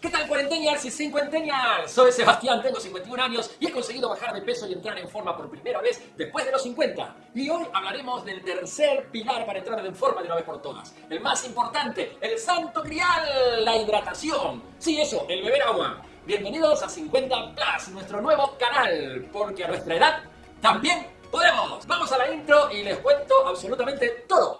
¿Qué tal cuarenteñals y cincuenteñals? Soy Sebastián, tengo 51 años y he conseguido bajar de peso y entrar en forma por primera vez después de los 50. Y hoy hablaremos del tercer pilar para entrar en forma de una vez por todas. El más importante, el santo grial, la hidratación. Sí, eso, el beber agua. Bienvenidos a 50 Plus, nuestro nuevo canal, porque a nuestra edad también podemos. Vamos a la intro y les cuento absolutamente todo.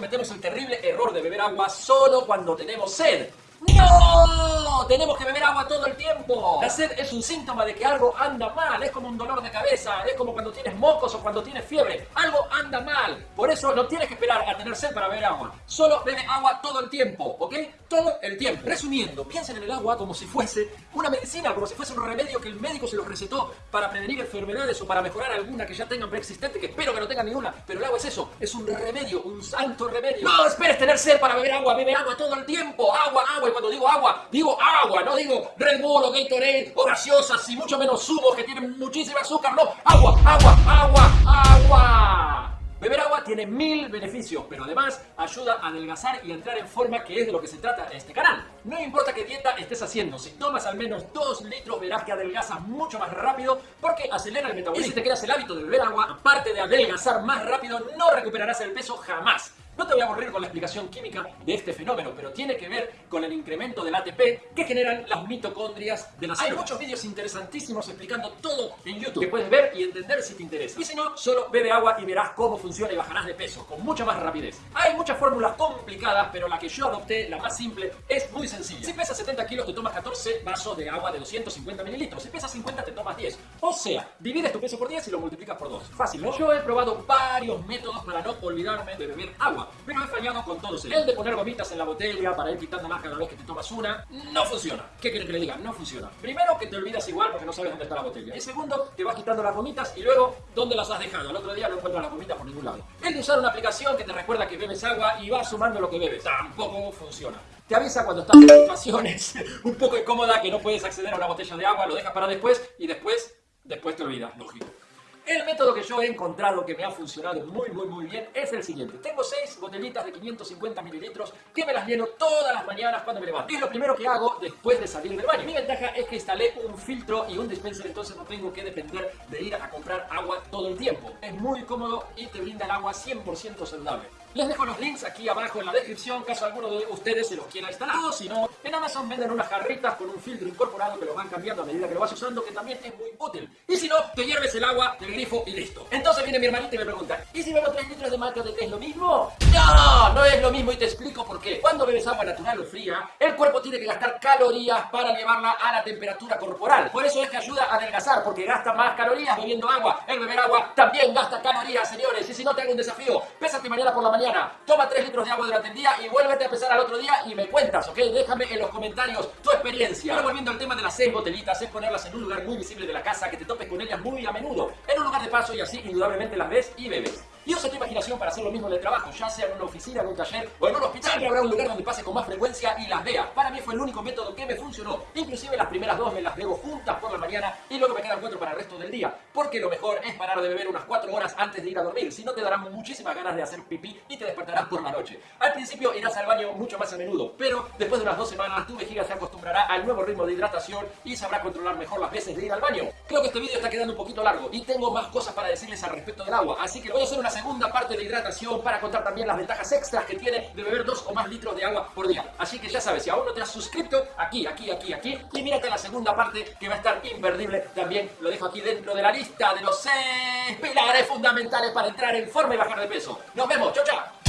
Cometemos el terrible error de beber agua solo cuando tenemos sed. ¡No! Tenemos que beber agua todo el tiempo. La sed es un síntoma de que algo anda mal. Es como un dolor de cabeza. Es como cuando tienes mocos o cuando tienes fiebre. Algo anda mal. Por eso no tienes que esperar a tener sed para beber agua. Solo bebe agua todo el tiempo, ¿ok? Todo el tiempo. Resumiendo, piensen en el agua como si fuese una medicina, como si fuese un remedio que el médico se lo recetó para prevenir enfermedades o para mejorar alguna que ya tengan preexistente, que espero que no tengan ninguna. Pero el agua es eso, es un remedio, un santo remedio. No esperes tener sed para beber agua, bebe agua todo el tiempo. Agua, agua y cuando digo agua, digo agua, no digo Red Bull o Gatorade o gaseosas y mucho menos zumos que tienen muchísima azúcar, no, agua, agua, agua, agua. Beber agua tiene mil beneficios, pero además ayuda a adelgazar y entrar en forma, que es de lo que se trata este canal. No importa qué dieta estés haciendo, si tomas al menos 2 litros verás que adelgazas mucho más rápido porque acelera el metabolismo. Y si te creas el hábito de beber agua, aparte de adelgazar más rápido, no recuperarás el peso jamás. No te voy a aburrir con la explicación química de este fenómeno, pero tiene que ver con el incremento del ATP que generan las mitocondrias de las células. Hay muchos vídeos interesantísimos explicando todo en YouTube que puedes ver y entender si te interesa. Y si no, solo bebe agua y verás cómo funciona y bajarás de peso con mucha más rapidez. Hay muchas fórmulas complicadas, pero la que yo adopté, la más simple, es muy sencilla. Si pesas 70 kilos, te tomas 14 vasos de agua de 250 mililitros. Si pesas 50, te tomas 10. O sea, divides tu peso por 10 y lo multiplicas por 2. Fácil, ¿no? Yo he probado varios métodos para no olvidarme de beber agua pero he fallado con todos. El de poner gomitas en la botella para ir quitándolas cada vez que te tomas una, no funciona. ¿Qué quieren que le diga? No funciona. Primero, que te olvidas igual porque no sabes dónde está la botella. Y segundo, que vas quitando las gomitas y luego, ¿dónde las has dejado? El otro día no encuentras las gomitas por ningún lado. El de usar una aplicación que te recuerda que bebes agua y va sumando lo que bebes. Tampoco funciona. Te avisa cuando estás en situaciones un poco incómodas que no puedes acceder a una botella de agua, lo dejas para después y después, después te olvidas, lógico. El método que yo he encontrado que me ha funcionado muy, muy, muy bien es el siguiente. Tengo seis botellitas de 550 mililitros que me las lleno todas las mañanas cuando me levanto. Es lo primero que hago después de salir del baño. Mi ventaja es que instalé un filtro y un dispenser, entonces no tengo que depender de ir a comprar agua todo el tiempo. Es muy cómodo y te brinda el agua 100% saludable. Les dejo los links aquí abajo en la descripción, caso alguno de ustedes se los quiera instalar. Si no, en Amazon venden unas jarritas con un filtro incorporado que lo van cambiando a medida que lo vas usando, que también es muy útil. Y si no, te hierves el agua del grifo y listo. Entonces viene mi hermanita y me pregunta, ¿y si bebo 3 litros de mate de qué es lo mismo? No, no es lo mismo y te explico por qué. Cuando bebes agua natural o fría, el cuerpo tiene que gastar calorías para llevarla a la temperatura corporal. Por eso es que ayuda a adelgazar, porque gasta más calorías bebiendo agua. El beber agua también gasta calorías, señores. Y si no, te hago un desafío. Pésate mañana por la mañana toma 3 litros de agua durante el día y vuélvete a empezar al otro día y me cuentas, ¿ok? Déjame en los comentarios tu experiencia. Ahora volviendo al tema de las 6 botelitas, es ponerlas en un lugar muy visible de la casa, que te topes con ellas muy a menudo, en un lugar de paso y así indudablemente las ves y bebes. Y usa tu imaginación para hacer lo mismo en el trabajo, ya sea en una oficina, en un taller o en un hospital. Siempre habrá un lugar donde pase con más frecuencia y las vea. Para mí fue el único método que me funcionó. Inclusive las primeras dos me las bebo juntas por la mañana y luego me quedan cuatro para el resto del día. Porque lo mejor es parar de beber unas cuatro horas antes de ir a dormir. Si no te darán muchísimas ganas de hacer pipí y te despertarás por la noche. Al principio irás al baño mucho más a menudo, pero después de unas dos semanas tu vejiga se acostumbrará al nuevo ritmo de hidratación y sabrá controlar mejor las veces de ir al baño. Creo que este vídeo está quedando un poquito largo y tengo más cosas para decirles al respecto del agua, así que voy a hacer una segunda parte de hidratación para contar también las ventajas extras que tiene de beber dos o más litros de agua por día. Así que ya sabes, si aún no te has suscrito, aquí, aquí, aquí, aquí, y mírate la segunda parte que va a estar imperdible. También lo dejo aquí dentro de la lista de los seis pilares fundamentales para entrar en forma y bajar de peso. Nos vemos, chao, chao.